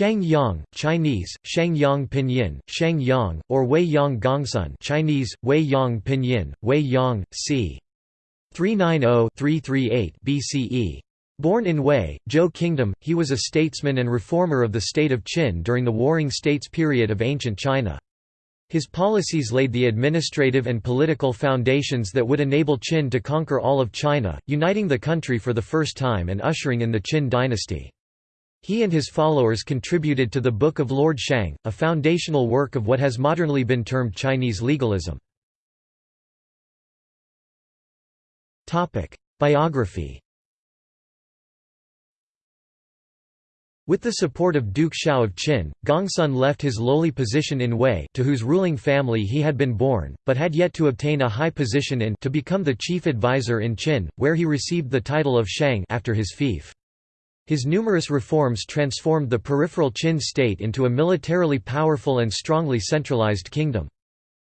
Shang Yang, Chinese, Shang Yang Pinyin, Shang Yang, or Wei Yang Gongsun Chinese, Wei Yang Pinyin, Wei Yang, c. 390-338 BCE. Born in Wei, Zhou Kingdom, he was a statesman and reformer of the state of Qin during the Warring States period of ancient China. His policies laid the administrative and political foundations that would enable Qin to conquer all of China, uniting the country for the first time and ushering in the Qin dynasty. He and his followers contributed to the Book of Lord Shang, a foundational work of what has modernly been termed Chinese legalism. Biography With the support of Duke Xiao of Qin, Gongsun left his lowly position in Wei to whose ruling family he had been born, but had yet to obtain a high position in to become the chief advisor in Qin, where he received the title of Shang after his fief. His numerous reforms transformed the peripheral Qin state into a militarily powerful and strongly centralized kingdom.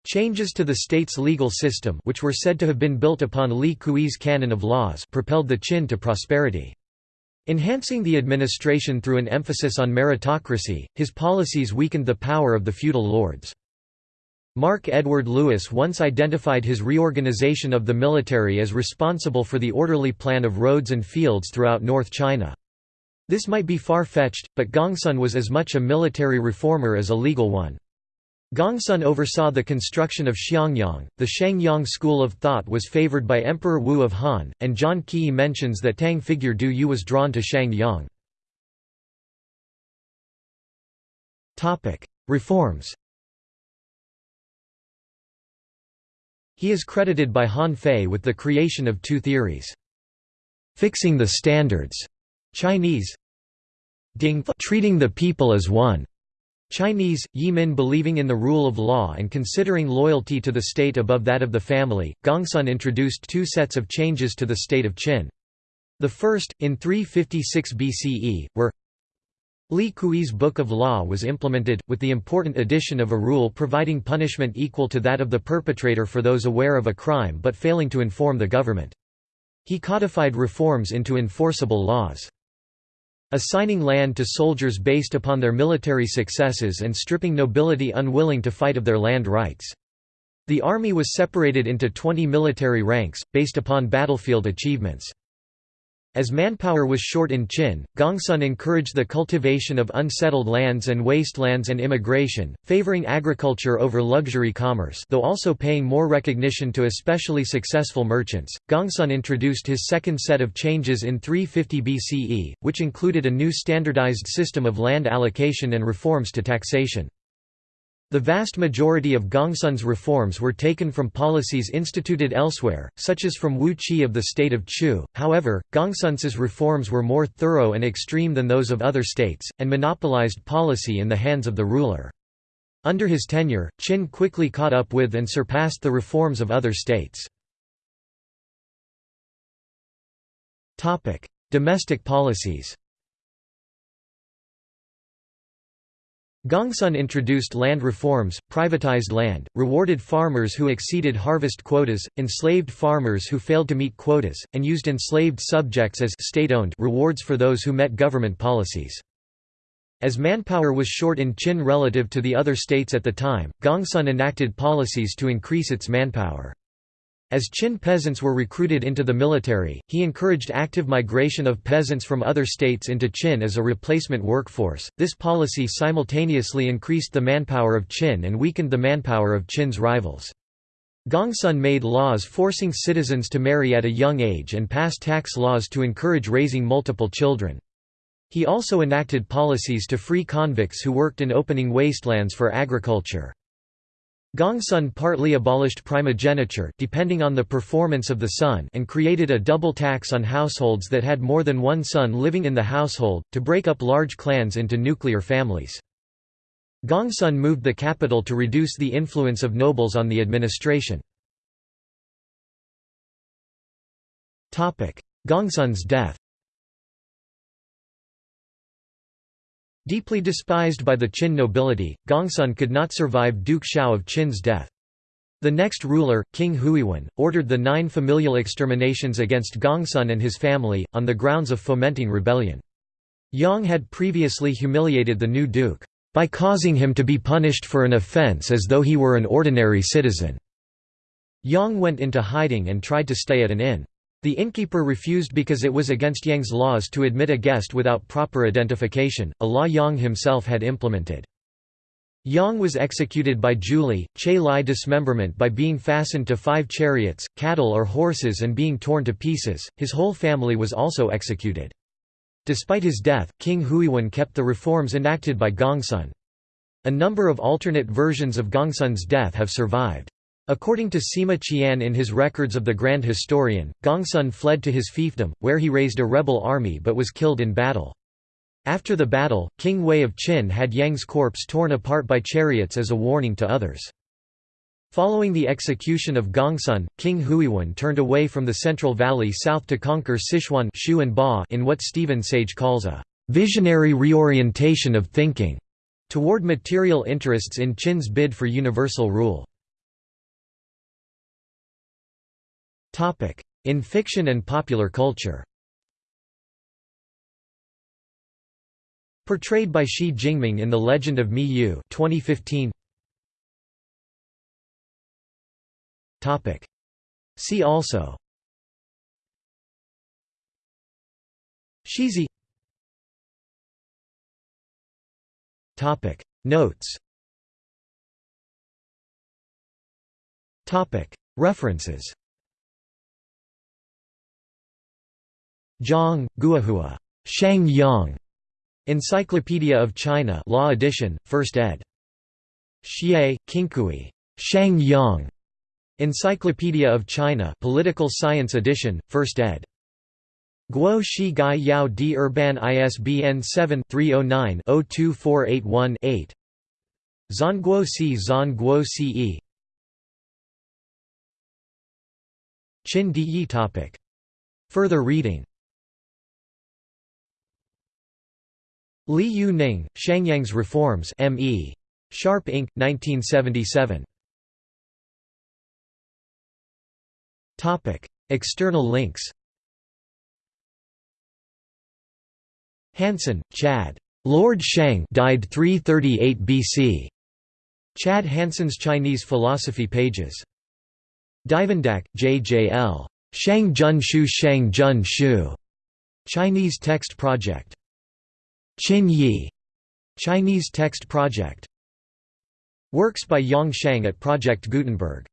Changes to the state's legal system which were said to have been built upon Li Kui's canon of laws propelled the Qin to prosperity. Enhancing the administration through an emphasis on meritocracy, his policies weakened the power of the feudal lords. Mark Edward Lewis once identified his reorganization of the military as responsible for the orderly plan of roads and fields throughout North China. This might be far-fetched, but Gongsun was as much a military reformer as a legal one. Gongsun oversaw the construction of Xianyang. The Shangyang school of thought was favored by Emperor Wu of Han, and John Keay mentions that Tang figure Du Yu was drawn to Shangyang. Topic: Reforms. He is credited by Han Fei with the creation of two theories. Fixing the standards Chinese Ding treating the people as one. Chinese, Yimin believing in the rule of law and considering loyalty to the state above that of the family, Gongsun introduced two sets of changes to the state of Qin. The first, in 356 BCE, were Li Kui's Book of Law was implemented, with the important addition of a rule providing punishment equal to that of the perpetrator for those aware of a crime but failing to inform the government. He codified reforms into enforceable laws assigning land to soldiers based upon their military successes and stripping nobility unwilling to fight of their land rights. The army was separated into 20 military ranks, based upon battlefield achievements. As manpower was short in Qin, Gongsun encouraged the cultivation of unsettled lands and wastelands and immigration, favoring agriculture over luxury commerce though also paying more recognition to especially successful merchants. Gongsun introduced his second set of changes in 350 BCE, which included a new standardized system of land allocation and reforms to taxation. The vast majority of Gongsun's reforms were taken from policies instituted elsewhere, such as from Wu Qi of the state of Chu, however, Gongsun's reforms were more thorough and extreme than those of other states, and monopolized policy in the hands of the ruler. Under his tenure, Qin quickly caught up with and surpassed the reforms of other states. Domestic policies Gongsun introduced land reforms, privatized land, rewarded farmers who exceeded harvest quotas, enslaved farmers who failed to meet quotas, and used enslaved subjects as state-owned rewards for those who met government policies. As manpower was short in Qin relative to the other states at the time, Gongsun enacted policies to increase its manpower. As Qin peasants were recruited into the military, he encouraged active migration of peasants from other states into Qin as a replacement workforce. This policy simultaneously increased the manpower of Qin and weakened the manpower of Qin's rivals. Gongsun made laws forcing citizens to marry at a young age and pass tax laws to encourage raising multiple children. He also enacted policies to free convicts who worked in opening wastelands for agriculture. Gongsun partly abolished primogeniture depending on the performance of the son and created a double tax on households that had more than one son living in the household, to break up large clans into nuclear families. Gongsun moved the capital to reduce the influence of nobles on the administration. Gongsun's death Deeply despised by the Qin nobility, Gongsun could not survive Duke Xiao of Qin's death. The next ruler, King Huiwen, ordered the nine familial exterminations against Gongsun and his family, on the grounds of fomenting rebellion. Yang had previously humiliated the new duke, by causing him to be punished for an offence as though he were an ordinary citizen. Yang went into hiding and tried to stay at an inn. The innkeeper refused because it was against Yang's laws to admit a guest without proper identification, a law Yang himself had implemented. Yang was executed by Zhuli, Che Lai dismemberment by being fastened to five chariots, cattle or horses and being torn to pieces, his whole family was also executed. Despite his death, King Huiwen kept the reforms enacted by Gongsun. A number of alternate versions of Gongsun's death have survived. According to Sima Qian in his Records of the Grand Historian, Gongsun fled to his fiefdom, where he raised a rebel army but was killed in battle. After the battle, King Wei of Qin had Yang's corpse torn apart by chariots as a warning to others. Following the execution of Gongsun, King Huiwen turned away from the Central Valley south to conquer Sichuan in what Stephen Sage calls a «visionary reorientation of thinking» toward material interests in Qin's bid for universal rule. In fiction and popular culture. Portrayed by Shi Jingming in The Legend of Mi Yue 2015. Topic. See also. Shizi Topic. Notes. Topic. References Zhang, Guohua. Shang Yang. Encyclopedia of China Law Edition, 1st ed. Xie, Kinkui, Shang Yang. Encyclopedia of China Political Science Edition, 1st ed. Guo Shi Gai Yao D Urban ISBN 7-309-02481-8 Zhongguo Si Zhongguo Ce Qin Di topic. Further reading Li Yu Ning, Shangyang's Reforms M.E. Sharpe Inc., 1977 External links Hansen, Chad. Lord Shang died 338 BC. Chad Hansen's Chinese Philosophy Pages. Duyvendak, J. J. L. Shang Jun Shu Shang Jun Shu. Chinese Text Project. Qin Yi. Chinese Text Project. Works by Yang Shang at Project Gutenberg